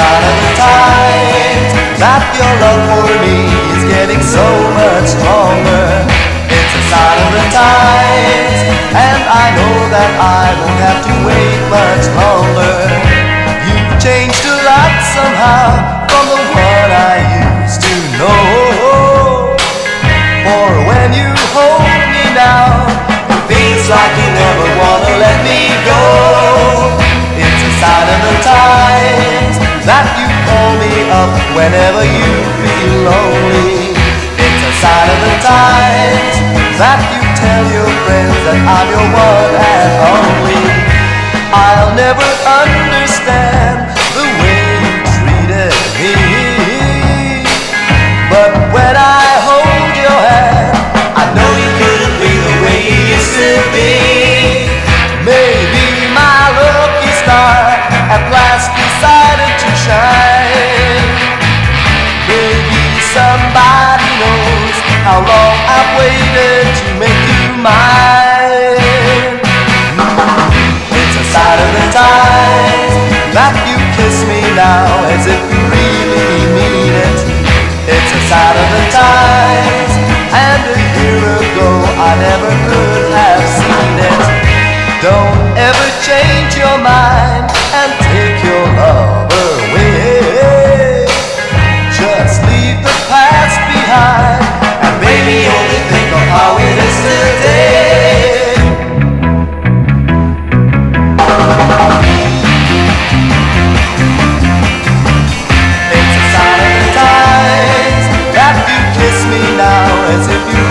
sign of the times that your love for me is getting so much stronger. It's a sign of the times, and I know that I won't have to wait much longer. Whenever you feel lonely. It's a sign of the times that you tell your friends that I'm your one and only. I'll never understand the way you treated me. But when I hold your hand, I know you couldn't be the way you used to be. Maybe my lucky star times that you kiss me now as if you really mean it. It's a sign of the times, and a year ago I never could have seen it. Don't ever change your mind me now as if you